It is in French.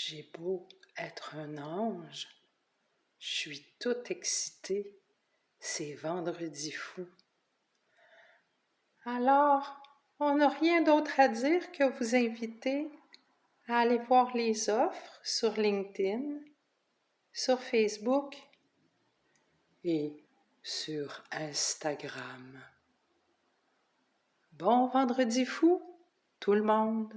J'ai beau être un ange, je suis toute excitée, c'est vendredi fou. Alors, on n'a rien d'autre à dire que vous inviter à aller voir les offres sur LinkedIn, sur Facebook et sur Instagram. Bon vendredi fou, tout le monde!